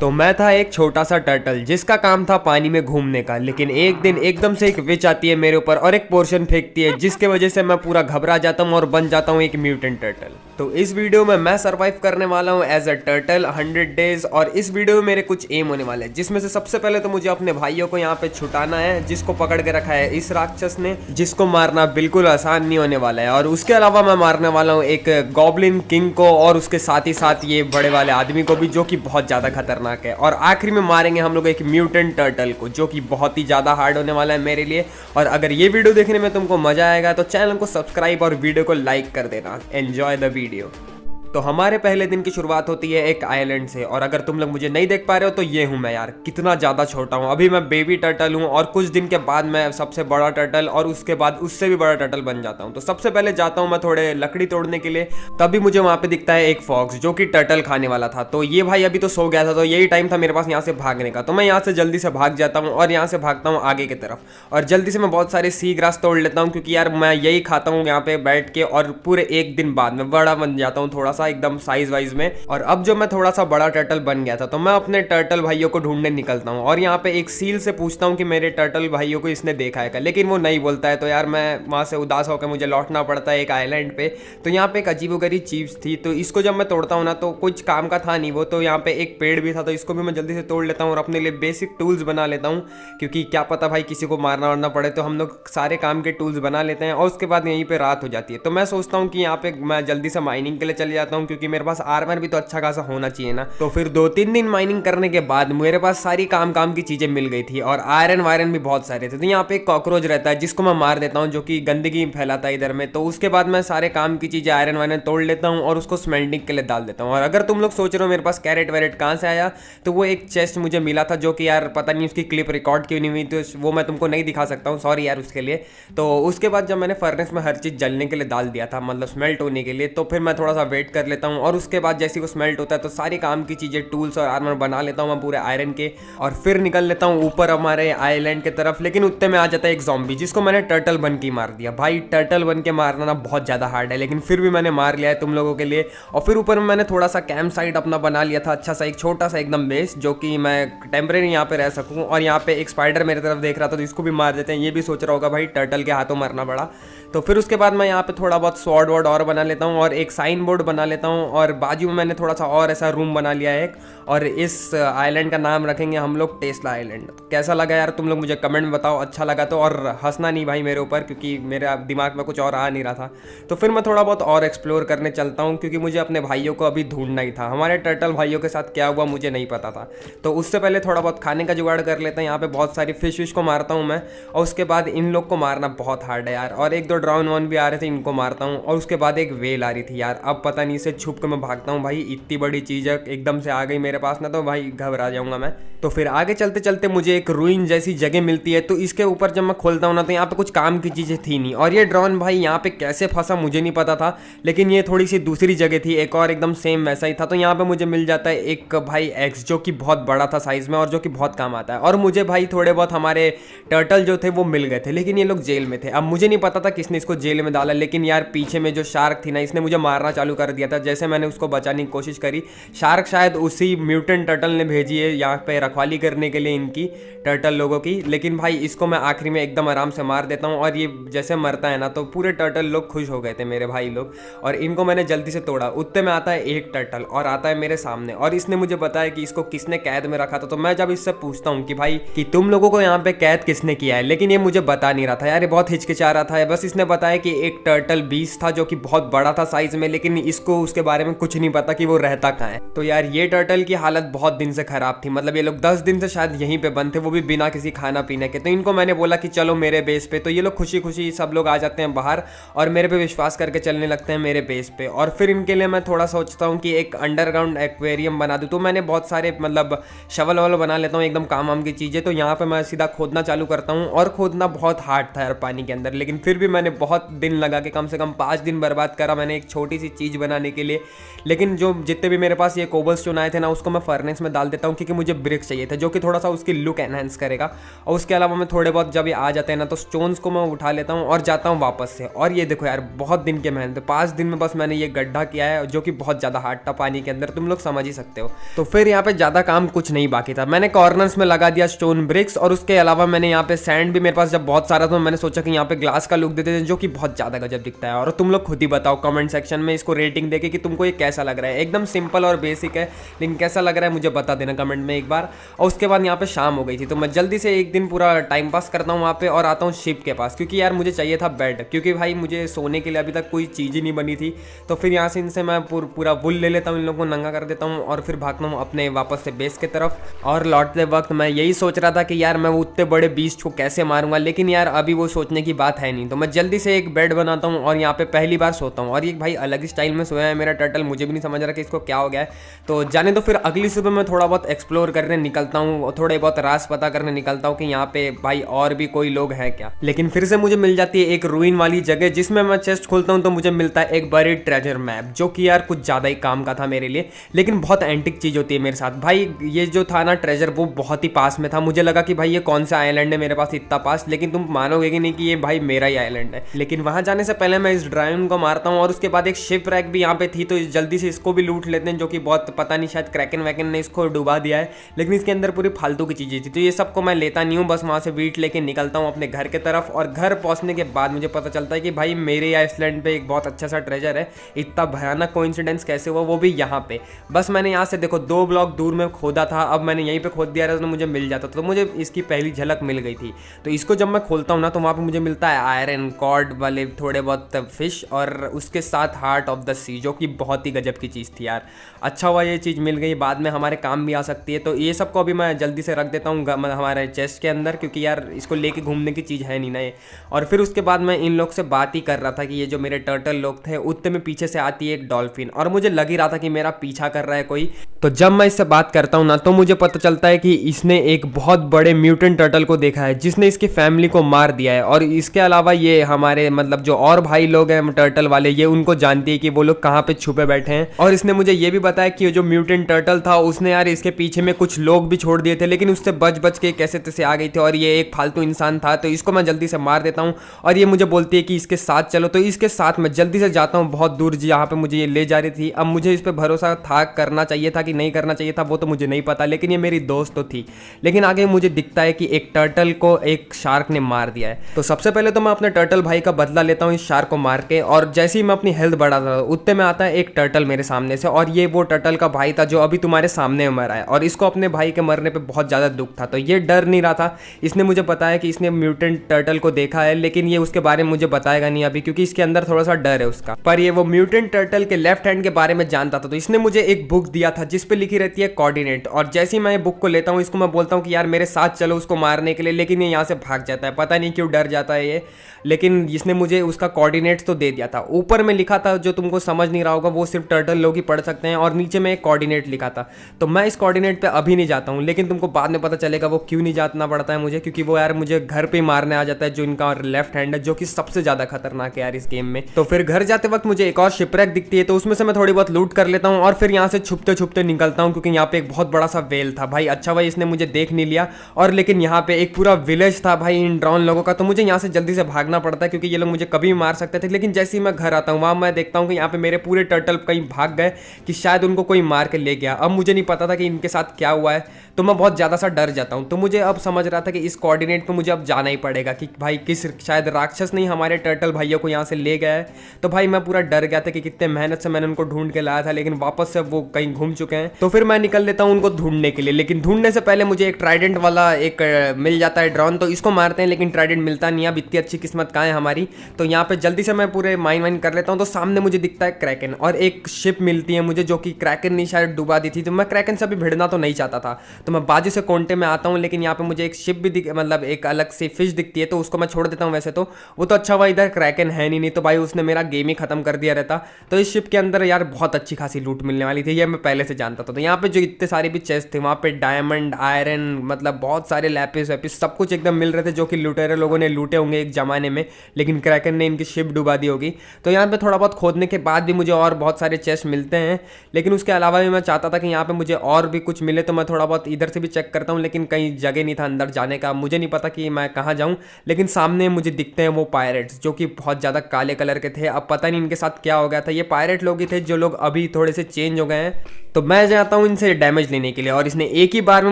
तो मैं था एक छोटा सा टर्टल जिसका काम था पानी में घूमने का। लेकिन एक दिन एकदम से एक विच आती है मेरे ऊपर और एक पोर्शन फेंकती है, जिसके वजह से मैं पूरा घबरा जाता हूँ और बन जाता हूँ एक म्यूटेंट टर्टल तो इस वीडियो में मैं सरवाइव करने वाला हूँ as a turtle hundred days और इस वीडियो में मेरे कुछ एम होने वाले हैं। जिसमें से सबसे पहले तो मुझे अपने भाइयों को यहाँ पे छुटाना है, जिसको पकड़ के रखा है इस राक्षस ने, जिसको मारना बिल्कुल आसान नहीं होने वाला है। और उसके अलावा मैं मारने वाला हूँ एक गॉबलिन किंग को, और उसके साथ ही साथ ये बड़े वाले आदमी को भी, जो कि बहुत ज़्यादा खतरनाक है। और आखिरी में मारेंगे हम लोग एक म्यूटेंट टर्टल को, जो कि बहुत ही ज़्यादा हार्ड होने वाला है मेरे लिए। और अगर ये वीडियो देखने में तुमको मज़ा आएगा तो चैनल को सब्सक्राइब और वीडियो को लाइक कर देना। Enjoy the video video. तो हमारे पहले दिन की शुरुआत होती है एक आइलैंड से। और अगर तुम लोग मुझे नहीं देख पा रहे हो तो ये हूँ मैं यार। कितना ज़्यादा छोटा हूँ। अभी मैं बेबी टर्टल हूँ और कुछ दिन के बाद मैं सबसे बड़ा टर्टल और उसके बाद उससे भी बड़ा टर्टल बन जाता हूँ। तो सबसे पहले जाता हूँ मैं थोड़े लकड़ी तोड़ने के लिए। तभी मुझे वहाँ पे दिखता है एक फॉक्स जो कि टर्टल खाने वाला था। तो ये भाई अभी तो सो गया था तो यही टाइम था मेरे पास यहाँ से भागने का। तो मैं यहाँ से जल्दी से भाग जाता हूँ और यहाँ से भागता हूँ आगे की तरफ़। और जल्दी से मैं बहुत सारे सी ग्रास तोड़ लेता हूँ क्योंकि यार मैं यही खाता हूँ यहाँ पे बैठ के और पूरे एक दिन बाद में बड़ा बन जाता हूँ थोड़ा सा। एकदम साइज़ वाइज में। और अब जो मैं थोड़ा सा बड़ा टर्टल बन गया था तो मैं अपने टर्टल भाइयों को ढूँढने निकलता हूँ। और यहाँ पे एक सील से पूछता हूँ कि मेरे टर्टल भाइयों को इसने देखा है लेकिन वो नहीं बोलता है। तो यार मैं वहाँ से उदास होकर मुझे लौटना पड़ता है एक आइलैंड पे। तो यहाँ पे एक अजीब गरीब चीज़ थी। तो इसको जब मैं तोड़ता हूँ ना तो कुछ काम का था नहीं वो। तो यहाँ पे एक पेड़ भी था तो इसको भी मैं जल्दी से तोड़ लेता हूँ और अपने लिए बेसिक टूल्स बना लेता हूँ। क्योंकि क्या पता भाई किसी को मारना वारना पड़े तो हम लोग सारे काम के टूल्स बना लेते हैं और उसके बाद यहीं पे रात हो जाती है। तो मैं सोचता हूँ कि यहाँ पे मैं जल्दी से माइनिंग के लिए चले जाता हूँ क्योंकि मेरे पास आर्मर भी तो अच्छा खासा होना चाहिए ना। तो फिर दो तीन दिन माइनिंग करने के बाद मेरे पास सारी काम काम की चीज़ें मिल गई थी और आयरन वायरन भी बहुत सारे थे। तो यहाँ पे एक कॉकरोच रहता है, जिसको मैं मार देता हूँ, जो कि गंदगी फैलाता है इधर में। तो उसके बाद मैं सारे काम की चीज़ें आयरन वायरन तोड़ लेता हूँ और उसको स्मेल्टिंग के लिए डाल देता हूँ। और अगर तुम लोग सोच रहे हो मेरे पास कैरेट वैरेट कहाँ से आया तो वो एक चेस्ट मुझे मिला था, जो कि यार पता नहीं उसकी क्लिप रिकॉर्ड क्यों नहीं हुई तो वो मैं तुमको नहीं दिखा सकता हूँ सॉरी यार उसके लिए। तो उसके बाद जब मैंने फर्नेस में हर चीज़ जलने के लिए डाल दिया था मतलब स्मेल्ट होने के लिए तो फिर मैं थोड़ा सा वेट कर लेता हूँ और उसके बाद जैसे वो स्मेल्ट होता है तो सारी काम की चीज़ें टूल्स और आर्मर बना लेता हूँ मैं पूरे आयरन के और फिर निकल लेता हूँ ऊपर हमारे आइलैंड के तरफ़। लेकिन उत्ते में आ जाता है एक जॉम्बी जिसको मैंने टर्टल बन के मार दिया। भाई टर्टल बन के मारना ना बहुत ज़्यादा हार्ड है, लेकिन फिर भी मैंने मार लिया है तुम लोगों के लिए। और फिर ऊपर मैंने थोड़ा सा कैंप साइड अपना बना लिया था अच्छा सा एक छोटा सा एकदम बेस जो कि मैं टेम्परेरी यहाँ पे रह सकूँ। और यहाँ पे एक स्पाइडर मेरे तरफ़ देख रहा था तो इसको भी मार देते हैं। ये भी सोच रहा होगा, भाई टर्टल के हाथों मरना पड़ा। तो फिर उसके बाद मैं यहाँ पे थोड़ा बहुत स्वॉर्ड वर्ड और बना लेता हूँ और एक साइन बोर्ड बना लेता हूँ और बाजू में मैंने थोड़ा सा और ऐसा रूम बना लिया है एक और इस आइलैंड का नाम रखेंगे हम लोग टेस्ला आइलैंड कैसा लगा यार तुम लोग मुझे कमेंट में बताओ अच्छा लगा तो और हंसना नहीं भाई मेरे ऊपर क्योंकि मेरे दिमाग में कुछ और आ नहीं रहा था। तो फिर मैं थोड़ा बहुत और एक्सप्लोर करने चलता हूँ क्योंकि मुझे अपने भाइयों को अभी ढूंढना ही था। हमारे टर्टल भाइयों के साथ क्या हुआ मुझे नहीं पता था। तो उससे पहले थोड़ा बहुत खाने का जुगाड़ कर लेते हैं। यहाँ पे बहुत सारी फ़िश विश को मारता हूँ मैं और उसके बाद इन लोग को मारना बहुत हार्ड है यार। और एक दो ड्राउन वन भी आ रहे थे, इनको मारता हूँ। और उसके बाद एक वेल आ रही थी यार। अब पता नहीं इसे छुप के मैं भागता हूँ। भाई, इतनी बड़ी चीज़ है, एकदम से आ गई मेरे पास ना तो भाई घबरा जाऊँगा मैं। तो फिर आगे चलते चलते मुझे एक रूइन जैसी जगह मिलती है। तो इसके ऊपर जब मैं खोलता हूँ ना तो यहाँ पे कुछ काम की चीज़ें थी नहीं। और ये ड्रोन भाई यहाँ पे कैसे फंसा मुझे नहीं पता था। लेकिन ये थोड़ी सी दूसरी जगह थी, एक और एकदम सेम वैसा ही था। तो यहाँ पे मुझे मिल जाता है एक भाई एक्स जो कि बहुत बड़ा था साइज़ में और जो कि बहुत काम आता है। और मुझे भाई थोड़े बहुत हमारे टर्टल जो थे, वो मिल गए थे। लेकिन ये लोग जेल में थे। अब मुझे नहीं पता था किसने इसको जेल में डाला, लेकिन यार पीछे में जो शार्क थी ना, इसने मुझे मारना चालू कर दिया था। जैसे मैंने उसको बचाने की कोशिश करी, शार्क शायद उसी म्यूटेंट टर्टल ने भेजी है, यहाँ पे रखवाली करने के लिए इनकी, टर्टल लोगों की। लेकिन भाई, इसको मैं आखिरी में एकदम आराम से मार देता हूँ, और ये जैसे मरता है ना तो पूरे टर्टल लोग खुश हो गए थे मेरे भाई लोग, और इनको मैंने जल्दी से तोड़ा। उत्ते में आता है एक टर्टल, और आता है मेरे सामने, और इसने मुझे बताया कि इसको किसने कैद में रखा था। तो मैं जब इससे पूछता हूँ कि भाई, कि तुम लोगों को यहाँ पे कैद किसने किया है? लेकिन ये मुझे बता नहीं रहा था। यार, ये बहुत हिचकिचा रहा था, बस इसने बताया कि एक टर्टल बीस था जो कि बहुत बड़ा था साइज़ में, लेकिन इसको उसके बारे में कुछ नहीं पता कि वो रहता कहाँ है। तो यार, ये टर्टल की हालत बहुत दिन से खराब थी। मतलब ये लोग दस दिन से शायद यहीं पे बंद थे, वो भी बिना किसी खाना पीने के। तो इनको मैंने बोला कि चलो मेरे बेस पे। तो ये लोग खुशी खुशी सब लोग आ जाते हैं बाहर और मेरे पे विश्वास करके चलने लगते हैं मेरे बेस पे। और फिर इनके लिए मैं थोड़ा सोचता हूँ कि एक अंडरग्राउंड एक्वेरियम बना दूँ। तो मैंने बहुत सारे मतलब शवल ववल बना लेता हूँ, एकदम काम वाम की चीज़ें। तो यहाँ पर मैं सीधा खोदना चालू करता हूँ और खोदना बहुत हार्ड था यार पानी के अंदर। लेकिन फिर भी मैंने बहुत दिन लगा के कम से कम पाँच दिन बर्बाद करा मैंने एक छोटी सी चीज़ बनाने के लिए। लेकिन जो जितने भी मेरे पास ये कोबल स्टोन आए थे ना, उसको मैं फर्नेस में डाल देता हूँ क्योंकि मुझे ब्रिक्स चाहिए थे, जो कि थोड़ा सा उसकी लुक एनहेंस करेगा। और उसके अलावा मैं थोड़े बहुत जब ये आ जाते हैं ना तो स्टोन्स को मैं उठा लेता हूँ और जाता हूँ वापस से। और ये देखो यार, बहुत दिन के मेहनत, पाँच दिन में बस मैंने ये गड्ढा किया है, जो कि बहुत ज़्यादा हार्ड था पानी के अंदर, तुम लोग समझ ही सकते हो। तो फिर यहाँ पे ज़्यादा काम कुछ नहीं बाकी था। मैंने कॉर्नर्स में लगा दिया स्टोन ब्रिक्स और उसके अलावा मैंने यहाँ पे सैंड भी मेरे पास जब बहुत सारा था मैंने सोचा कि यहाँ पे ग्लास का लुक देते थे जो कि बहुत ज़्यादा गजब दिखता है। और तुम लोग खुद ही बताओ कमेंट सेक्शन में इसको रेटिंग देके कि तुमको ये कैसा लग रहा है। एकदम सिंपल और बेसिक है, लेकिन कैसा लग रहा है मुझे बता देना कमेंट में एक बार। और उसके बाद यहाँ पे शाम हो गई थी तो मैं जल्दी से एक दिन पूरा टाइम पास करता हूँ वहाँ पे और आता हूँ शिप के पास। क्योंकि यार मुझे चाहिए था बेड क्योंकि भाई मुझे सोने के लिए अभी तक कोई चीज़ ही नहीं बनी थी। तो फिर यहाँ से इनसे मैं पूरा वुल ले लेता हूँ, इन लोगों को नंगा कर देता हूँ और फिर भागता हूँ अपने वापस से बेस के तरफ़। और लौटते वक्त मैं यही सोच रहा था कि यार मैं उतने बड़े बीच को कैसे मारूँगा, लेकिन यार अभी वो सोचने की बात है नहीं। तो मैं जल्दी से एक बेड बनाता हूँ और यहाँ पे पहली बार सोता हूँ। और ये भाई अलग स्टाइल में सोया है, मेरा टर्टल मुझे भी नहीं समझ रहा कि इसको क्या हो गया है। तो जाने तो फिर अगली सुबह मैं थोड़ा बहुत एक्सप्लोर करने निकलता हूँ थोड़े बहुत रास पता करने निकलता हूँ कि यहाँ पे भाई और भी कोई लोग हैं क्या। लेकिन फिर से मुझे मिल जाती है एक रूइन वाली जगह जिसमें मैं चेस्ट खोलता हूँ तो मुझे मिलता है एक बड़ी ट्रेजर मैप जो कि यार कुछ ज़्यादा ही काम का था मेरे लिए, लेकिन बहुत एंटिक चीज़ होती है मेरे साथ। भाई ये जो था ना ट्रेजर वो बहुत ही पास में था। मुझे लगा कि भाई ये कौन सा आइलैंड है मेरे पास, इतना पास, लेकिन तुम मानोगे कि नहीं कि ये भाई मेरा ही आइलैंड है लेकिन वहाँ जाने से पहले मैं इस ड्राइवन को मारता हूँ और उसके बाद एक शिप रैक भी यहाँ पे थी तो जल्दी से इसको भी लूट लेते हैं, जो कि बहुत पता नहीं, शायद क्रैकन वैकन ने इसको डुबा दिया है, लेकिन इसके अंदर पूरी फालतू की चीज़ें थी। तो ये सबको मैं लेता नहीं हूँ, बस वहाँ से वीट लेके निकलता हूँ अपने घर के तरफ़ और घर पहुँचने के बाद मुझे पता चलता है कि भाई मेरे आइसलैंड पे एक बहुत अच्छा सा ट्रेजर है, इतना भयानक को कैसे हुआ, वो भी यहाँ पे। बस मैंने यहाँ से देखो, दो ब्लॉक दूर में खोदा था, अब मैंने यहीं पे खोद दिया था तो मुझे मिल जाता तो मुझे इसकी पहली झलक मिल गई थी। तो इसको जब मैं खोलता हूँ ना तो वहाँ पे मुझे मिलता है आयरन कॉर्ड वाले थोड़े बहुत फ़िश और उसके साथ हार्ट ऑफ़ द सी जो कि बहुत ही गजब की चीज़ थी यार। अच्छा हुआ ये चीज़ मिल गई, बाद में हमारे काम भी आ सकती है। तो ये सबको अभी मैं जल्दी से रख देता हूँ हमारे चेस्ट के अंदर, क्योंकि यार इसको लेके घूमने की चीज़ है नहीं ना ये। और फिर उसके बाद मैं इन लोग से बात ही कर रहा था कि ये जो मेरे टर्टल लोग थे उतने में पीछे से आती है एक डॉल्फिन और मुझे लग ही रहा था कि मेरा पीछा कर रहा है कोई। तो जब मैं इससे बात करता हूँ ना तो मुझे पता चलता है कि इसने एक बहुत बड़े म्यूटेंट टर्टल को देखा है, जिसने इसकी फैमिली को मार दिया है। और इसके अलावा ये हमारे मतलब जो और भाई लोग हैं टर्टल वाले, ये उनको जानती है कि वो लोग कहाँ पे छुपे बैठे हैं। और इसने मुझे ये भी बताया कि जो म्यूटेंट टर्टल था, उसने यार इसके पीछे में कुछ लोग भी छोड़ दिए थे, लेकिन उससे बच बच के कैसे तैसे आ गई थी, और ये एक फालतू इंसान था तो इसको मैं जल्दी से मार देता हूँ। और ये मुझे बोलती है कि इसके साथ चलो तो इसके साथ मैं जल्दी से जाता हूँ, बहुत दूर जहाँ पर मुझे ये ले जा रही थी। अब मुझे इस पर भरोसा था, करना चाहिए था कि नहीं करना चाहिए था, वो तो मुझे नहीं पता, लेकिन ये मेरी दोस्त तो थी। लेकिन आगे मुझे दिखता है कि एक टर्टल को एक शार्क ने मार दिया है। तो सबसे पहले तो मैं अपने टर्टल भाई का बदला लेता हूँ इस शार्क को मार के और जैसे ही मैं अपनी हेल्थ बढ़ाता था उतने में आता है एक टर्टल मेरे सामने से और ये वो टर्टल का भाई था जो अभी तुम्हारे सामने मरा है और इसको अपने भाई के मरने पर बहुत ज़्यादा दुख था। तो ये डर नहीं रहा था। इसने मुझे बताया कि इसने म्यूटेंट टर्टल को देखा है, लेकिन ये उसके बारे में मुझे बताएगा नहीं अभी क्योंकि इसके अंदर थोड़ा सा डर है उसका। पर ये वो म्यूटेंट टर्टल के लेफ़्ट हैंड के बारे में जानता था तो इसने मुझे एक बुक दिया था जिस जिसपे लिखी रहती है कोऑर्डिनेट और जैसे ही मैं बुक को लेता हूँ, इसको मैं बोलता हूँ कि यार मेरे साथ चलो उसको मारने के लिए, लेकिन ये यहाँ से भाग जाता है। पता नहीं क्यों डर जाता है ये, लेकिन इसने मुझे उसका कोऑर्डिनेट्स तो दे दिया था। ऊपर में लिखा था, जो तुमको समझ नहीं रहा होगा, वो सिर्फ़ टर्टल लोग ही पढ़ सकते हैं और नीचे में एक कोऑर्डिनेट लिखा था। तो मैं इस कोऑर्डिनेट पे अभी नहीं जाता हूँ, लेकिन तुमको बाद में पता चलेगा वो क्यों नहीं जाना पड़ता है मुझे, क्योंकि वो यार मुझे घर पर मारने आ जाता है, जो इनका लेफ़्ट हैंड है, जो कि सबसे ज़्यादा खतरनाक है यार इस गेम में। तो फिर घर जाते वक्त मुझे एक और शिपरैक दिखती है तो उसमें से मैं थोड़ी बहुत लूट कर लेता हूँ और फिर यहाँ से छुपते छुपते निकलता हूँ, क्योंकि यहाँ पे एक बहुत बड़ा सा वेल था। भाई अच्छा भाई, इसने मुझे देख नहीं लिया और लेकिन यहाँ पे एक पूरा विलेज था भाई इन ड्रॉन लोगों का तो मुझे यहाँ से जल्दी से भागना पड़ता है, क्योंकि ये लोग मुझे कभी भी मार सकते थे। लेकिन जैसे ही मैं घर आता हूँ, वहाँ मैं देखता हूँ कि यहाँ पे मेरे पूरे टर्टल कहीं भाग गए कि शायद उनको कोई मार के ले गया। अब मुझे नहीं पता था कि इनके साथ क्या हुआ है तो मैं बहुत ज़्यादा सा डर जाता हूँ। तो मुझे अब समझ रहा था कि इस कोऑर्डिनेट पे मुझे अब जाना ही पड़ेगा कि भाई किस, शायद राक्षस नहीं हमारे टर्टल भाइयों को यहाँ से ले गया है। तो भाई मैं पूरा डर गया था कि कितने मेहनत से मैंने उनको ढूंढ के लाया था, लेकिन वापस से वो कहीं घूम चुके हैं। तो फिर मैं निकल लेता हूँ उनको ढूँढने के लिए, लेकिन ढूँढने से पहले मुझे एक ट्राइडेंट वाला एक, मिल जाता है ड्रॉन तो इसको मारते हैं, लेकिन ट्राइडेंट मिलता नहीं अब इतनी अच्छी किस्मत कहाँ है हमारी। तो यहाँ पे जल्दी से मैं पूरे माइन वाइन कर लेता हूँ तो सामने मुझे दिखता है क्रैकन और एक शिप मिलती है मुझे जो कि क्रैकन ने शायद डुबा दी थी। तो मैं क्रैकन से अभी भिड़ना तो नहीं चाहता था। तो मैं बाजू से कॉन्टे में आता हूँ, लेकिन यहाँ पर मुझे एक शिप भी दिख मतलब एक अलग से फ़िश दिखती है तो उसको मैं छोड़ देता हूँ वैसे तो। वो तो अच्छा हुआ, इधर क्रैकन है नहीं नहीं तो भाई उसने मेरा गेम ही खत्म कर दिया रहता। तो इस शिप के अंदर यार बहुत अच्छी खासी लूट मिलने वाली थी, ये मैं पहले से जानता था। तो यहाँ पे जो इतने सारे भी चेस्ट थे, वहाँ पे डायमंड आयरन मतलब बहुत सारे लैपिस वैपिस सब कुछ एकदम मिल रहे थे, जो कि लुटेरे लोगों ने लूटे होंगे एक जमाने में। लेकिन क्रैकन ने इनकी शिप डुबा दी होगी। तो यहाँ पे थोड़ा बहुत खोदने के बाद भी मुझे और बहुत सारे चेस्ट मिलते हैं। लेकिन उसके अलावा भी मैं चाहता था कि यहाँ पे मुझे और भी कुछ मिले तो मैं थोड़ा बहुत इधर से भी चेक करता हूँ, लेकिन कहीं जगह नहीं था अंदर जाने का। मुझे नहीं पता कि मैं कहाँ जाऊँ, लेकिन सामने मुझे दिखते हैं वो पायरेट्स जो कि बहुत ज़्यादा काले कलर के थे। अब पता नहीं इनके साथ क्या हो गया था। ये पायरेट लोग ही थे, जो लोग अभी थोड़े से चेंज हो गए हैं। तो मैं जाता हूँ इनसे डैमेज लेने के लिए, और इसने एक ही बार में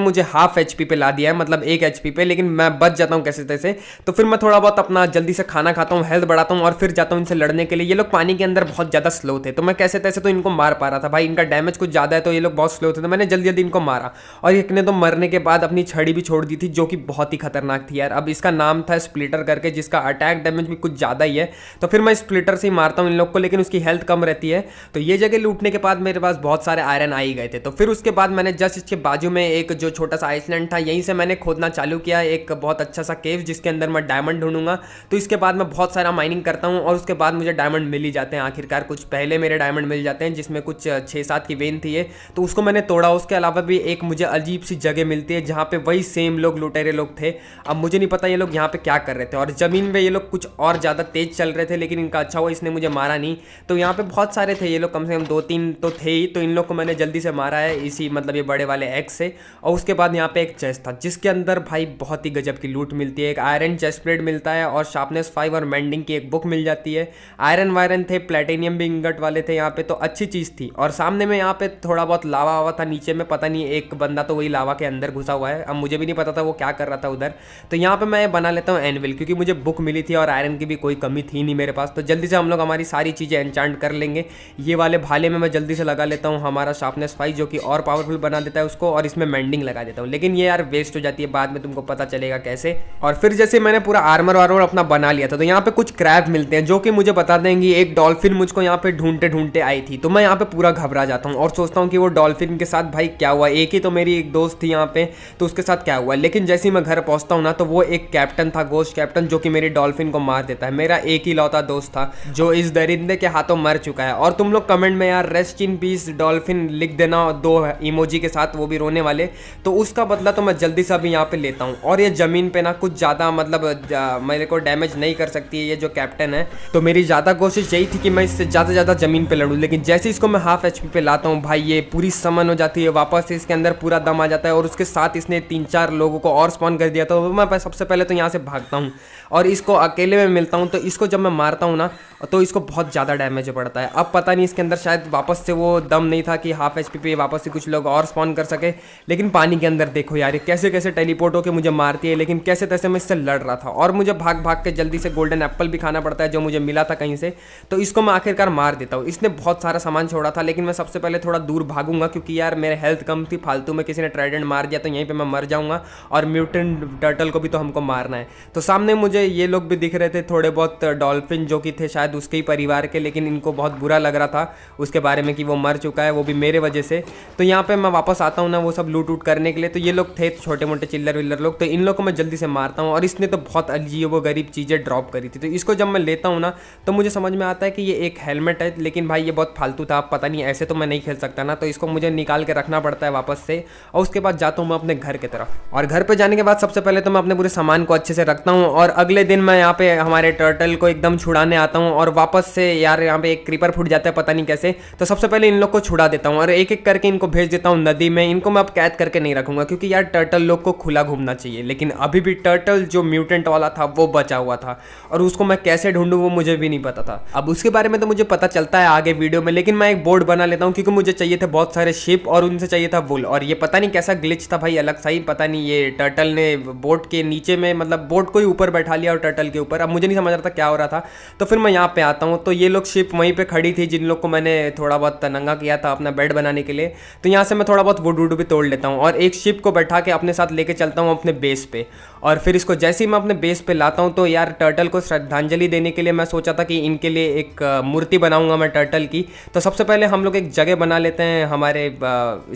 मुझे हाफ़ एचपी पे ला दिया है मतलब एक एच पे, लेकिन मैं बच जाता हूँ कैसे तैसे तो फिर मैं थोड़ा बहुत अपना जल्दी से खाना खाता हूँ हेल्थ बढ़ाता हूँ और फिर जाता हूँ इनसे लड़ने के लिए। ये लोग पानी के अंदर बहुत ज़्यादा स्लो थे। तो मैं कैसे तैसे तो इनको मार पा रहा था। भाई, इनका डैमेज कुछ ज़्यादा है तो ये लोग बहुत स्लो थे तो मैंने जल्दी जल्दी इनको मारा। और एक ने तो मरने के बाद अपनी छड़ी भी छोड़ दी थी, जो कि बहुत ही खतरनाक थी यार। अब इसका नाम था स्प्लिटर करके, जिसका अटैक डैमेज भी कुछ ज़्यादा ही है। तो फिर मैं स्प्लिटर से ही मारता हूँ इन लोग को, लेकिन उसकी हेल्थ कम रहती है। तो ये जगह लूटने के बाद मेरे पास बहुत सारे आयरन आ ही गए थे। तो फिर उसके बाद मैंने जस्ट इसके बाजू में एक जो छोटा सा आइसलैंड था, यहीं से मैंने खोदना चालू किया एक बहुत अच्छा सा केव जिसके अंदर मैं डायमंड ढूंढूँगा। तो इसके बाद मैं बहुत सारा माइनिंग करता हूँ और उसके बाद मुझे डायमंड मिल ही जाते हैं। आखिरकार कुछ पहले मेरे डायमंड मिल जाते हैं, जिसमें कुछ छः सात की वेन थी ये। तो उसको मैंने तोड़ा। उसके अलावा भी एक मुझे अजीब सी जगह मिलती है, जहाँ पे वही सेम लोग, लुटेरे लोग थे। अब मुझे नहीं पता ये लोग यहाँ पे क्या कर रहे थे। और ज़मीन में ये लोग कुछ और ज़्यादा तेज चल रहे थे, लेकिन इनका अच्छा हुआ, इसने मुझे मारा नहीं। तो यहाँ पे बहुत सारे थे ये लोग, कम से कम दो तीन तो थे ही। तो इन लोग को मैंने जल्दी से मारा है, इसी मतलब ये बड़े वाले एक्स से। और उसके बाद यहाँ पे एक चेस्ट था, जिसके अंदर भाई बहुत ही गजब की लूट मिलती है। एक आयरन चेस्ट प्लेट मिलता है और शार्पनेस फाइव और मेंडिंग की एक बुक मिल जाती है। आयरन वायरन थे प्लेटेनियम भी इंगट वाले थे यहाँ पे तो अच्छी चीज़ थी। और सामने में यहाँ पे थोड़ा बहुत लावा वावा था, नीचे में पता नहीं एक बंदा तो वही लावा के अंदर घुसा हुआ है। अब मुझे भी नहीं पता था वो क्या कर रहा था उधर। तो यहाँ पे मैं बना लेता हूँ एनविल क्योंकि मुझे बुक मिली थी और आयरन की भी कोई कमी थी नहीं मेरे पास। तो जल्दी से हम लोग हमारी सारी चीज़ें एनचांट कर लेंगे। ये वाले भाले में मैं जल्दी से लगा लेता हूँ हमारा शार्पनेस फाइव जो कि और पावरफुल बना देता है उसको, और इसमें मेंडिंग लगा देता हूँ। लेकिन ये यार वेस्ट हो जाती है, बाद में तुमको पता चलेगा कैसे। और फिर जैसे मैंने पूरा आर्मर वार्मर अपना बना लिया था। तो यहाँ पे कुछ क्रैब मिलते हैं जो कि मुझे बता देंगे, एक डॉल्फिन मुझको यहाँ पे ढूंढते ढूंढते आई थी। तो मैं यहाँ पे पूरा घबरा जाता हूँ और सोचता हूँ कि वो डॉल्फिन के साथ भाई क्या हुआ? एक ही तो मेरी एक दोस्त थी यहाँ पे तो उसके साथ क्या हुआ? लेकिन जैसे ही मैं घर पहुँचता हूँ ना तो वो एक कैप्टन था गोस्ट कैप्टन जो कि मेरी डॉल्फिन को मार देता है। मेरा एक ही लौता दोस्त था, जो इस दरिंदे के हाथों मर चुका है। और तुम लोग कमेंट में यार रेस्ट इन पीस डॉल्फिन लिख देना दो इमोजी के साथ वो भी रोने वाले। तो उसका बदला तो मैं जल्दी से अभी यहाँ पे लेता हूँ। और ये ज़मीन पे ना कुछ ज़्यादा मतलब मेरे को डैमेज नहीं कर सकती है, ये जो कैप्टन है। तो मेरी ज़्यादा कोशिश यही थी कि मैं इससे ज़्यादा ज़्यादा ज़मीन पर लड़ूँ, लेकिन जैसे इसको मैं हाफ़ एचपी पे लाता हूँ, भाई, ये पूरी समन हो जाती है, वापस से इसके अंदर पूरा दम आ जाता है, और उसके साथ इसने तीन चार लोगों को और स्पॉन कर दिया तो मैं सबसे पहले तो यहाँ से भागता हूँ। और इसको अकेले में मिलता हूँ तो इसको जब मैं मारता हूँ ना तो इसको बहुत ज़्यादा डैमेज पड़ता है। अब पता नहीं इसके अंदर शायद वापस से वो दम नहीं था कि हाफ़ एचपी पे वापस से कुछ लोग और स्पॉन कर सके, लेकिन पानी के अंदर देखो यार, ये कैसे कैसे टेलीपोर्ट होकर मुझे मारती है, लेकिन कैसे तैसे मैं इससे लड़ रहा था। और मुझे भाग भाग के जल्दी से गोल्डन एप्पल भी खाना पड़ता है, जो मुझे मिला था कहीं से तो इसको मैं आखिरकार मार देता हूँ। इसने बहुत सारा सामान छोड़ा था, लेकिन मैं सबसे पहले थोड़ा दूर भागूँगा, क्योंकि यार मेरे हेल्थ कम थी, फालतू में किसी ने ट्राइडेंट मार दिया तो यहीं पर मैं मर जाऊँगा, और म्यूटेंट टर्टल को भी तो हमको मारना है। तो सामने मुझे ये लोग भी दिख रहे थे थोड़े बहुत डॉल्फिन जो कि थे शायद उसके ही परिवार के, लेकिन इनको बहुत बुरा लग रहा था उसके बारे में कि वो मर चुका है, वो भी मेरे वजह से। तो यहाँ पे मैं वापस आता हूँ ना वो सब लूट उट करने के लिए। तो ये लोग थे छोटे मोटे चिल्लर विल्लर लोग तो इन लोग को मैं जल्दी से मारता हूँ और इसने तो बहुत अजीब वो गरीब चीज़ें ड्रॉप करी थी। तो इसको जब मैं लेता हूँ ना तो मुझे समझ में आता है कि ये एक हेलमेट है, लेकिन भाई ये बहुत फालतू था, पता नहीं, ऐसे तो मैं नहीं खेल सकता ना। तो इसको मुझे निकाल के रखना पड़ता है वापस से, और उसके बाद जाता हूँ मैं अपने घर की तरफ़। और घर पर जाने के बाद सबसे पहले तो मैं अपने पूरे सामान को अच्छे से रखता हूँ, और अगले दिन मैं यहाँ पे हमारे टर्टल को एकदम छुड़ाने आता हूँ और वापस से यार यहाँ पे एक क्रीपर फूट जाता है, पता नहीं कैसे। तो सबसे पहले इन लोग को छुड़ा देता हूँ और एक एक करके इनको भेज देता हूँ नदी में। इनको मैं अब कैद करके नहीं रखूँगा क्योंकि यार टर्टल लोग को खुला घूमना चाहिए। लेकिन अभी भी टर्टल जो म्यूटेंट वाला था, वो बचा हुआ था और उसको मैं कैसे ढूंढूं, वो मुझे भी नहीं पता था। अब उसके बारे में तो मुझे पता चलता है आगे वीडियो में, लेकिन मैं एक बोर्ड बना लेता हूँ क्योंकि मुझे चाहिए थे बहुत सारे शिप और उनसे चाहिए था वुल और ये पता नहीं कैसा ग्लिच था भाई, अलग सा ही पता नहीं ये टर्टल ने बोट के नीचे में मतलब बोट को ही ऊपर बैठा लिया और टर्टल के ऊपर। अब मुझे नहीं समझ रहा था क्या हो रहा था। तो फिर मैं यहाँ पे आता हूँ। तो ये लोग शिप वहीं पे खड़ी थी, जिन लोग को मैंने थोड़ा बहुत नंगा किया था अपना बेड बनाने के लिए। तो यहाँ से मैं थोड़ा बहुत वुड वुड भी तोड़ लेता हूँ और एक शिप को बैठा के अपने साथ लेके चलता हूँ अपने बेस पे। और फिर इसको जैसे ही मैं अपने बेस पे लाता हूँ तो यार टर्टल को श्रद्धांजलि देने के लिए मैं सोचा था कि इनके लिए एक मूर्ति बनाऊँगा मैं टर्टल की। तो सबसे पहले हम लोग एक जगह बना लेते हैं हमारे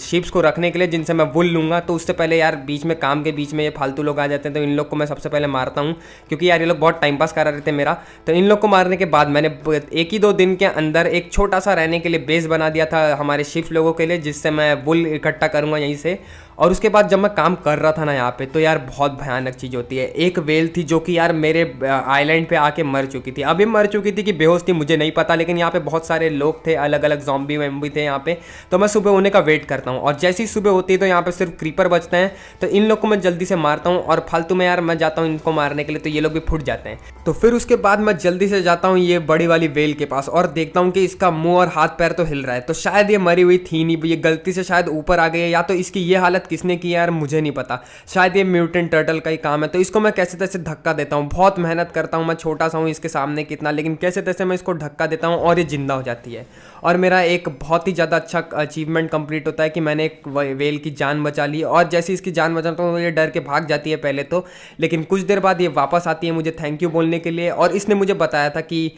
शिप्स को रखने के लिए, जिनसे मैं वुल लूँगा। तो उससे पहले यार बीच में, काम के बीच में ये फालतू लोग आ जाते हैं। तो इन लोग को मैं सबसे पहले मारता हूँ क्योंकि यार ये लोग बहुत टाइम पास करा रहे थे मेरा। तो इन लोग को मारने के बाद मैंने एक ही दो दिन के अंदर एक छोटा सा रहने के लिए बेस बना दिया था हमारे शिफ्ट लोगों के लिए, जिससे मैं बुल इकट्ठा करूँगा यहीं से। और उसके बाद जब मैं काम कर रहा था ना यहाँ पे तो यार बहुत भयानक चीज़ होती है। एक वेल थी जो कि यार मेरे आइलैंड पे आके मर चुकी थी। अभी मर चुकी थी कि बेहोश थी, मुझे नहीं पता, लेकिन यहाँ पे बहुत सारे लोग थे अलग अलग जॉम्बी वेम्बी थे यहाँ पे। तो मैं सुबह होने का वेट करता हूँ। और जैसी सुबह होती है तो यहाँ पे सिर्फ़ क्रीपर बचते हैं। तो इन लोग को मैं जल्दी से मारता हूँ और फालतू में यार मैं जाता हूँ इनको मारने के लिए तो ये लोग भी फुट जाते हैं। तो फिर उसके बाद मैं जल्दी से जाता हूँ ये बड़ी वाली वेल के पास और देखता हूँ कि इसका मुँह और हाथ पैर तो हिल रहा है। तो शायद ये मरी हुई थी नहीं, ये गलती से शायद ऊपर आ गई है, या तो इसकी ये हालत किसने की यार, मुझे नहीं पता। शायद ये म्यूटेंट टर्टल का ही काम है तो इसको मैं कैसे तैसे धक्का देता हूँ? बहुत मेहनत करता हूँ मैं, छोटा सा हूँ इसके सामने कितना, लेकिन कैसे तैसे मैं इसको धक्का देता हूँ और ये ज़िंदा हो जाती है। और मेरा एक बहुत ही ज़्यादा अच्छा अचीवमेंट कंप्लीट होता है कि मैंने एक वेल की जान बचा ली, और जैसे इसकी जान बचाता हूँ ये डर के भाग जाती है पहले तो लेकिन कुछ देर बाद ये वापस आती है मुझे थैंक यू बोलने के लिए, और इसने मुझे बताया था कि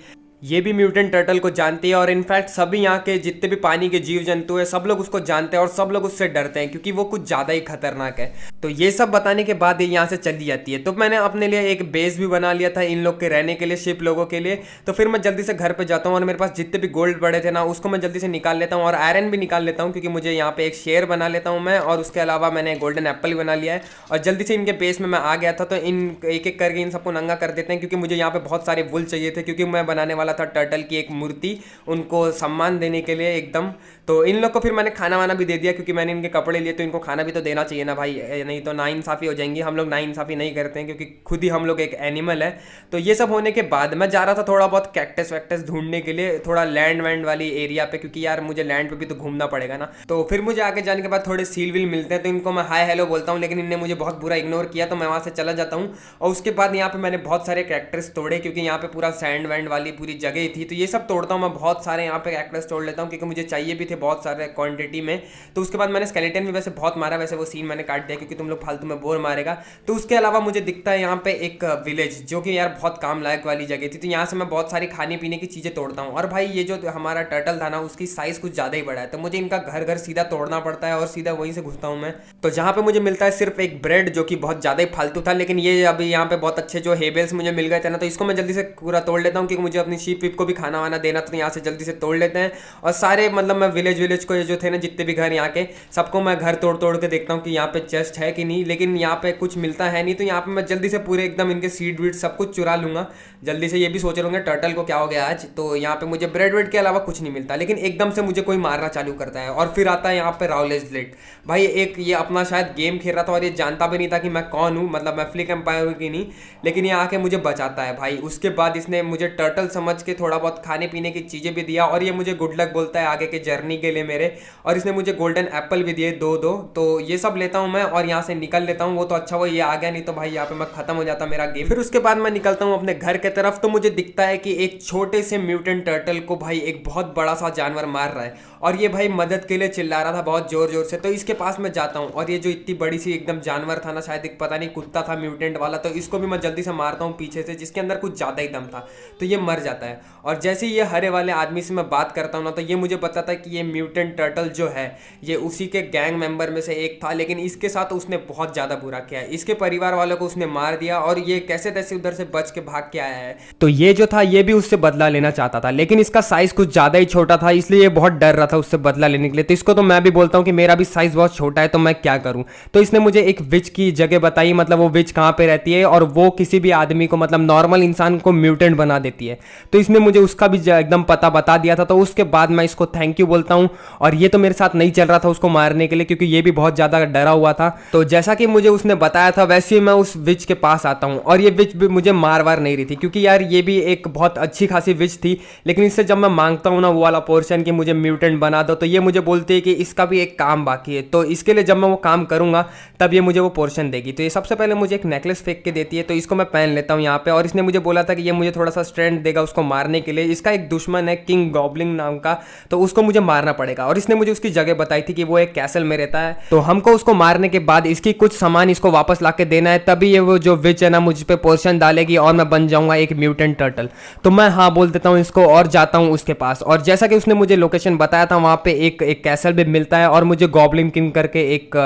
ये भी म्यूटेंट टर्टल को जानती है और इनफैक्ट सभी यहाँ के जितने भी पानी के जीव जंतु हैं, सब लोग उसको जानते हैं और सब लोग उससे डरते हैं क्योंकि वो कुछ ज़्यादा ही खतरनाक है। तो ये सब बताने के बाद ये यहाँ से चली जाती है। तो मैंने अपने लिए एक बेस भी बना लिया था इन लोग के रहने के लिए शिप लोगों के लिए। तो फिर मैं जल्दी से घर पर जाता हूँ और मेरे पास जितने भी गोल्ड पड़े थे ना, उसको मैं जल्दी से निकाल लेता हूँ और आयरन भी निकाल लेता हूँ क्योंकि मुझे यहाँ पे एक शेयर बना लेता हूँ मैं और उसके अलावा मैंने गोल्डन एप्पल भी बना लिया है। और जल्दी से इनके बेस में मैं आ गया था तो इन एक एक करके इन सबको नंगा कर देते हैं क्योंकि मुझे यहाँ पर बहुत सारे वुल चाहिए थे क्योंकि मैं बनाने वाला था टर्टल की एक मूर्ति उनको सम्मान देने के लिए एकदम तो इन लोग को फिर मैंने खाना वाना भी दे दिया क्योंकि मैंने इनके कपड़े लिए तो इनको खाना भी तो देना चाहिए ना भाई। नहीं तो ना इंसाफ़ी हो जाएँगी। हम लोग ना इंसाफ़ी नहीं करते हैं क्योंकि खुद ही हम लोग एक एनिमल है। तो ये सब होने के बाद मैं जा रहा था थोड़ा बहुत कैक्टस वैक्टस ढूँढने के लिए, थोड़ा लैंड वैंड वाली एरिया पे, क्योंकि यार मुझे लैंड पे भी तो घूमना पड़ेगा ना। तो फिर मुझे आगे जाने के बाद थोड़े सील विल मिलते हैं तो इनको मैं हाई हेलो बोलता हूँ, लेकिन इनने मुझे बहुत बुरा इग्नोर किया तो मैं वहाँ से चला जाता हूँ। और उसके बाद यहाँ पे मैंने बहुत सारे कैरेक्टर्स तोड़े, क्योंकि यहाँ पे पूरा सैंड वैंड वाली पूरी जगह थी। तो ये सब तोड़ता हूँ, मैं बहुत सारे यहाँ पे कैरेक्टर्स तोड़ लेता हूँ, क्योंकि मुझे चाहिए भी बहुत सारे क्वांटिटी में। तो उसके बाद मैंने स्केलेटन भी वैसे बहुत मारा, वैसे वो सीन मैंने काट दिया क्योंकि तुम लोग फालतू में बोर मारेगा। तो उसके अलावा मुझे दिखता है यहाँ पे एक विलेज जो कि यार बहुत काम लायक वाली जगह थी। तो यहाँ से मैं बहुत सारी खाने पीने की चीज़ें तोड़ता हूँ। और भाई ये जो हमारा टर्टल था ना, उसकी साइज़ कुछ ज़्यादा ही बड़ा है। तो मुझे इनका घर घर सीधा तोड़ना पड़ता है और सीधा वहीं से घुसता हूँ मैं। तो जहाँ पे मुझे मिलता है सिर्फ़ एक ब्रेड जो कि बहुत ज़्यादा ही फालतू था, लेकिन ये अभी यहाँ पे बहुत अच्छे जो हेबल्स मुझे मिल गए थे ना तो इसको मैं जल्दी से पूरा तोड़ लेता हूँ क्योंकि मुझे अपनी शीप विप को भी खाना वाना देना तो यहाँ से जल्दी से तोड़ लेते हैं। और सारे मतलब मैं विलेज विलेज को जो थे ना जितने भी घर यहाँ के, सबको मैं घर तोड़ तोड़ के देखता हूँ कि यहाँ पे चेस्ट है कि नहीं, लेकिन यहाँ पे कुछ मिलता है नहीं तो यहाँ पे मैं जल्दी से पूरे एकदम इनके सीड वीड सब कुछ चुरा लूँगा। जल्दी से ये भी सोच रहूँगा टर्टल को क्या हो गया आज? तो यहाँ पे मुझे ब्रेड वेड के अलावा कुछ नहीं मिलता, लेकिन एकदम से मुझे कोई मारना चालू करता है और फिर आता है यहाँ पे राउलेज लेट भाई, एक ये अपना शायद गेम खेल रहा था और ये जानता भी नहीं था कि मैं कौन हूँ मतलब मैं फ्लिक एम्पायर हूँ कि नहीं, लेकिन ये आके मुझे बचाता है भाई। उसके बाद इसने मुझे टर्टल समझ के थोड़ा बहुत खाने पीने की चीज़ें भी दिया और ये मुझे गुड लक बोलता है आगे के जर्नी के लिए मेरे। और इसने मुझे गोल्डन एप्पल भी दिए, दो दो। तो ये सब लेता हूँ मैं और यहाँ से निकल लेता हूँ। वो तो अच्छा वो ये आ गया, नहीं तो भाई यहाँ पे मैं खत्म हो जाता मेरा गेम फिर उसके बाद मैं निकलता हूँ अपने घर के तरफ़। तो मुझे दिखता है कि एक छोटे से म्यूटेंट टर्टल को भाई एक बहुत बड़ा सा जानवर मार रहा है। और ये भाई मदद के लिए चिल्ला रहा था बहुत ज़ोर ज़ोर से। तो इसके पास मैं जाता हूँ और ये जो इतनी बड़ी सी एकदम जानवर था ना, शायद एक पता नहीं कुत्ता था, म्यूटेंट वाला तो इसको भी मैं जल्दी से मारता हूँ पीछे से, जिसके अंदर कुछ ज़्यादा ही दम था। तो ये मर जाता है। और जैसे ये हरे वाले आदमी से मैं बात करता हूँ ना तो ये मुझे पता था कि ये म्यूटेंट टर्टल जो है, ये उसी के गैंग मेंबर में से एक था, लेकिन इसके साथ उसने बहुत ज़्यादा बुरा किया इसके परिवार वालों को उसने मार दिया और ये कैसे तैसे उधर से बच के भाग के आया है। तो ये जो था, ये भी उससे बदला लेना चाहता था, लेकिन इसका साइज़ कुछ ज़्यादा ही छोटा था, इसलिए ये बहुत डर रहा था उससे बदला लेने के लिए। तो इसको तो मैं भी बोलता हूँ कि मेरा भी साइज़ बहुत छोटा है तो मैं क्या करूँ? तो इसने मुझे एक विच की जगह बताई मतलब वो विच कहाँ पे रहती है और वो किसी भी आदमी को मतलब नॉर्मल इंसान को म्यूटेंट बना देती है। तो इसने मुझे उसका भी एकदम पता बता दिया था तो उसके बाद मैं इसको थैंक यू बोलता हूँ। और ये तो मेरे साथ नहीं चल रहा था उसको मारने के लिए, क्योंकि ये भी बहुत ज़्यादा डरा हुआ था। तो जैसा कि मुझे उसने बताया था, वैसे ही मैं उस विच के पास आता हूँ। और ये विच भी मुझे मार वार नहीं रही थी, क्योंकि यार ये भी एक बहुत अच्छी खासी विच थी। लेकिन इससे जब मैं माँगता हूँ ना, वो वाला पोर्शन कि मुझे म्यूटेंट बना दो। तो ये मुझे बोलती है कि इसका भी एक काम बाकी है। तो इसके लिए जब मैं वो काम करूँगा, तब ये मुझे वो पोर्शन देगी। तो ये सबसे पहले मुझे एक नेकलेस फेंक के देती है। तो इसको मैं पहन लेता हूँ यहाँ पे और इसने मुझे बोला था कि ये मुझे थोड़ा सा स्ट्रेंथ देगा उसको मारने के लिए। इसका एक दुश्मन है, किंग गॉबलिंग नाम का। तो उसको मुझे मारना पड़ेगा और इसने मुझे उसकी जगह बताई थी कि वो एक कैसल में रहता है। तो हमको उसको मारने के बाद इसकी कुछ सामान इसको वापस ला देना है। तभी ये वो जो विच है ना, मुझ पर पोर्शन डालेगी और मैं बन जाऊँगा एक म्यूटेंट टर्टल। तो मैं हाँ बोल देता हूँ इसको और जाता हूँ उसके पास। और जैसा कि उसने मुझे लोकेशन बताया था, वहाँ पे एक एक कैसल भी मिलता है और मुझे गॉबलिन किंग करके एक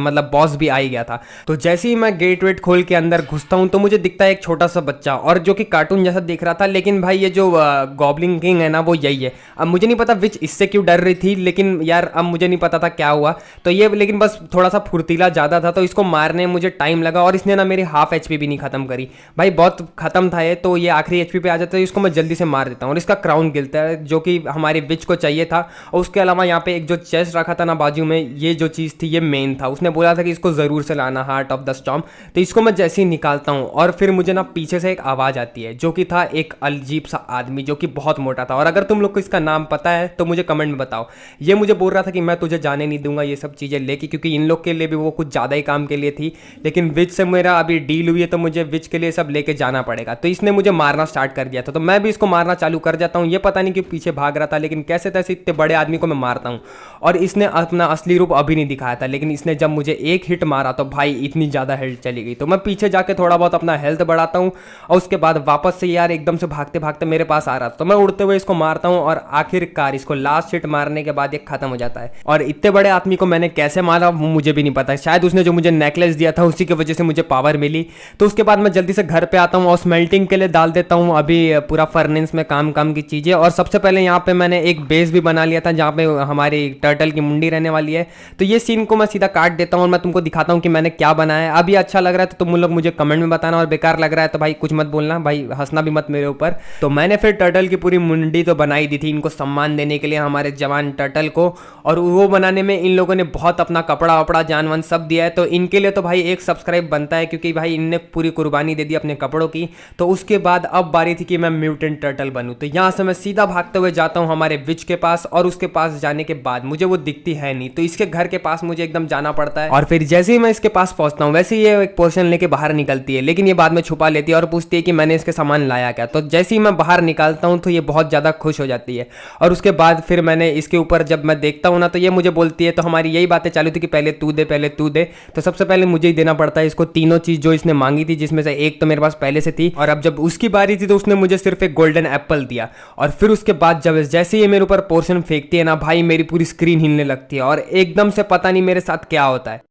मतलब बॉस भी आई गया था। तो जैसे ही मैं गेट वेट खोल के अंदर घुसता हूँ तो मुझे दिखता है एक छोटा सा बच्चा और जो कि कार्टून जैसा दिख रहा था, लेकिन भाई ये जो गॉबलिंग किंग है ना, वो यही है। अब मुझे नहीं पता विच इससे क्यों डर रही थी, लेकिन यार अब मुझे नहीं पता था क्या हुआ। तो ये, लेकिन बस थोड़ा सा फुर्तीला ज़्यादा था तो इसको मारने में मुझे टाइम लगा और इसने ना मेरी हाफ़ एचपी भी नहीं खत्म करी। भाई बहुत खत्म था ये तो ये आखिरी एचपी पे आ जाता है, इसको मैं जल्दी से मार देता हूँ और इसका क्राउन गिरता है, जो कि हमारे विच को चाहिए था। और उसके अलावा यहाँ पे एक जो चेस्ट रखा था ना बाजू में, ये जो चीज़ थी, ये मेन था। उसने बोला था कि इसको ज़रूर से लाना हार्ट ऑफ़ द स्टॉम तो इसको मैं जैसे ही निकालता हूँ और फिर मुझे ना पीछे से एक आवाज़ आती है, जो कि था एक अजीब सा आदमी, जो कि बहुत मोटा था। और अगर तुम लोग को इसका नाम पता है तो मुझे कमेंट में बताओ। ये मुझे बोल रहा था कि मैं तुझे जाने नहीं दूँगा, ये सब चीज़ें लेके, क्योंकि इन लोग के लिए भी वो कुछ ज़्यादा ही काम के लिए थी। लेकिन विच से मेरा अभी डील हुई है तो मुझे विच के लिए सब लेके जाना पड़ेगा। तो इसने मुझे मारना स्टार्ट कर दिया था। तो मैं भी इसको मारना चालू कर जाता हूँ। ये पता नहीं कि पीछे भाग रहा था, लेकिन कैसे तैसे इतने बड़े आदमी को मैं मारता हूँ। और इसने अपना असली रूप अभी नहीं दिखाया था, लेकिन इसने जब मुझे एक हिट मारा तो भाई इतनी ज़्यादा हेल्थ चली गई। तो मैं पीछे जाके थोड़ा बहुत अपना हेल्थ बढ़ाता हूँ और उसके बाद वापस से यार एकदम से भागते भागते मेरे पास आ रहा था। तो मैं उड़ते हुए इसको मारता हूँ और आखिरकार इसको लास्ट हिट मारने के बाद ये खत्म हो जाता है। और इतने बड़े आदमी को मैंने कैसे मारा वो मुझे भी नहीं पता। शायद उसने जो मुझे नेकलेस दिया था उसी की वजह से मुझे पावर मिली। तो उसके बाद मैं जल्दी से घर पे आता हूँ और स्मेल्टिंग के लिए डाल देता हूँ। अभी पूरा फर्नेंस में काम काम की चीज़ें। और सबसे पहले यहाँ पे मैंने एक बेस भी बना लिया था, जहाँ पे हमारी टर्टल की मुंडी रहने वाली है। तो ये सीन को मैं सीधा काट देता हूँ और मैं तुमको दिखाता हूँ कि मैंने क्या बनाया है। अभी अच्छा लग रहा है तो तुम लोग मुझे कमेंट में बताना और बेकार लग रहा है तो भाई कुछ मत बोलना, भाई हंसना भी मत मेरे ऊपर। तो मैंने फिर टर्टल की पूरी मुंडी तो बनाई दी थी इनको सम्मान देने के लिए हमारे जवान टर्टल को। और वो बनाने में इन लोगों ने बहुत अपना कपड़ा वपड़ा जान वान सब दिया है। तो इनके लिए तो भाई एक सब्सक्राइब बनता है क्योंकि भाई इनने पूरी कुर्बानी दे दी अपने कपड़ों की। तो उसके बाद अब बारी थी कि मैं म्यूटेंट टर्टल बनूँ। तो यहाँ से मैं सीधा भागते हुए जाता हूँ हमारे विच के पास और उसके पास जाने के बाद मुझे वो दिखती है नहीं। तो इसके घर के पास मुझे एकदम जाना पड़ता है। और फिर जैसे ही मैं इसके पास पहुँचता हूँ, वैसे ये एक पोर्शन लेके बाहर निकलती है। लेकिन ये बाद में छुपा लेती है और पूछती है कि मैंने इसके सामान लाया क्या? तो जैसे ही मैं बाहर निकालता हूँ तो ये बहुत ज़्यादा खुश हो जाती है। और उसके बाद फिर मैंने इसके ऊपर जब मैं देखता हूँ ना तो ये मुझे बोलती है तो हमारी यही बातें चालू थी कि पहले तू दे, पहले तू दे। तो सबसे पहले मुझे ही देना पड़ता है इसको। तीनों चीज़ जो इसने मांगी थी, जिसमें से एक तो मेरे पास पहले से थी। और अब जब उसकी बारी थी तो उसने मुझे सिर्फ़ एक गोल्डन एप्पल दिया। और फिर उसके बाद जब जैसे ही मेरे ऊपर पोर्शन फेंकती है ना भाई, मेरी पूरी स्क्रीन हिलने लगती है और एकदम से पता नहीं मेरे साथ क्या होता है।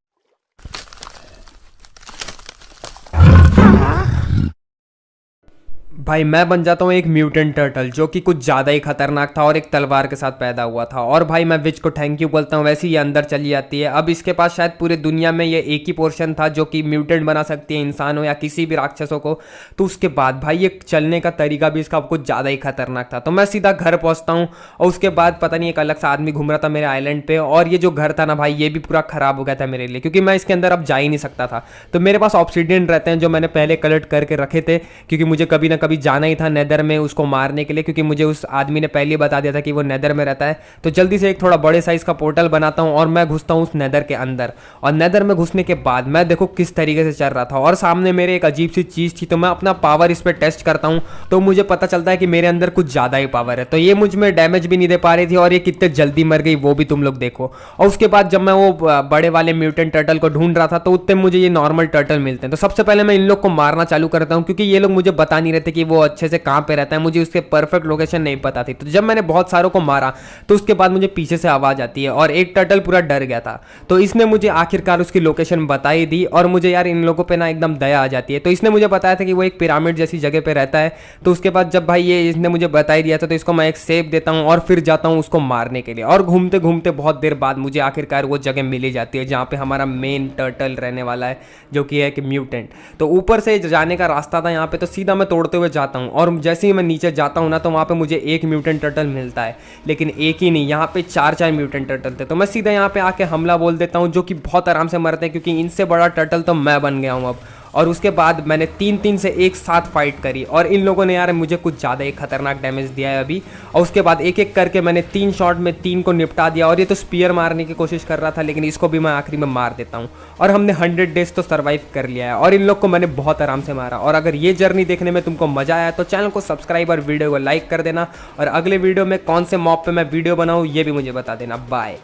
भाई, मैं बन जाता हूँ एक म्यूटेंट टर्टल जो कि कुछ ज़्यादा ही खतरनाक था और एक तलवार के साथ पैदा हुआ था। और भाई, मैं विच को थैंक यू बोलता हूँ, वैसे ही ये अंदर चली जाती है। अब इसके पास शायद पूरे दुनिया में ये एक ही पोर्शन था जो कि म्यूटेंट बना सकती है इंसान हो या किसी भी राक्षसों को। तो उसके बाद भाई, ये चलने का तरीका भी इसका कुछ ज़्यादा ही खतरनाक था। तो मैं सीधा घर पहुँचता हूँ और उसके बाद पता नहीं एक अलग सा आदमी घूम रहा था मेरे आइलैंड पर और ये जो घर था ना भाई, ये भी पूरा ख़राब हो गया था मेरे लिए, क्योंकि मैं इसके अंदर अब जा ही नहीं सकता था। तो मेरे पास ऑप्सीडियन रहते हैं जो मैंने पहले कलेक्ट करके रखे थे, क्योंकि मुझे कभी ना कभी जाना ही था नेदर में उसको मारने के लिए, क्योंकि मुझे उस आदमी ने पहले बता दिया था कि वो नेदर में रहता है। तो जल्दी से एक थोड़ा बड़े साइज़ का पोर्टल बनाता हूँ और मैं घुसता हूँ उस नेदर के अंदर। और नेदर में घुसने के बाद मैं देखो किस तरीके से चल रहा था। और सामने मेरे एक अजीब सी चीज़ थी तो मैं अपना पावर इस पर टेस्ट करता हूँ तो मुझे पता चलता है कि मेरे अंदर कुछ ज़्यादा ही पावर है। तो ये मुझमें डैमेज भी नहीं दे पा रही थी और ये कितने जल्दी मर गई, वो भी तुम लोग देखो। और उसके बाद जब मैं वो बड़े वाले म्यूटेंट टर्टल को ढूंढ रहा था तो उतने मुझे ये नॉर्मल टर्टल मिलते हैं। तो सबसे पहले मैं इन लोग को मारना चालू करता हूँ, क्योंकि ये लोग मुझे बता नहीं रहते कि वो अच्छे से कहाँ पे रहता है, मुझे उसके परफेक्ट लोकेशन नहीं पता थी। तो जब मैंने बहुत सारों को मारा तो उसके बाद मुझे पीछे से आवाज़ आती है और एक टर्टल पूरा डर गया था। तो इसने मुझे आखिरकार उसकी लोकेशन बताई दी और मुझे यार इन लोगों पर ना एकदम दया आ जाती है। तो इसने मुझे बताया था कि वो एक पिरामिड जैसी जगह पर रहता है। तो उसके बाद जब भाई ये इसने मुझे बताई दिया था तो इसको मैं एक सेब देता हूँ और फिर जाता हूँ उसको मारने के लिए। और घूमते घूमते बहुत देर बाद मुझे आखिरकार वो जगह मिली जाती है, जहाँ पे हमारा मेन टर्टल रहने वाला है, जो कि है कि म्यूटेंट तो ऊपर से जाने का रास्ता था यहाँ पे तो सीधा मैं तोड़ते हुए जाता हूँ। और जैसे ही मैं नीचे जाता हूँ ना तो वहाँ पे मुझे एक म्यूटेंट टर्टल मिलता है। लेकिन एक ही नहीं, यहाँ पे चार चार म्यूटेंट टर्टल थे। तो मैं सीधा यहाँ पे आके हमला बोल देता हूँ, जो कि बहुत आराम से मरते हैं, क्योंकि इनसे बड़ा टर्टल तो मैं बन गया हूँ अब। और उसके बाद मैंने तीन तीन से एक साथ फाइट करी। और इन लोगों ने यार मुझे कुछ ज़्यादा ही खतरनाक डैमेज दिया है अभी। और उसके बाद एक एक करके मैंने तीन शॉट में तीन को निपटा दिया। और ये तो स्पीयर मारने की कोशिश कर रहा था, लेकिन इसको भी मैं आखिरी में मार देता हूँ। और हमने हंड्रेड डेज़ तो सर्वाइव कर लिया है। और इन लोग को मैंने बहुत आराम से मारा। और अगर ये जर्नी देखने में तुमको मज़ा आया तो चैनल को सब्सक्राइब और वीडियो को लाइक कर देना। और अगले वीडियो में कौन से मॉप पर मैं वीडियो बनाऊँ, ये भी मुझे बता देना। बाय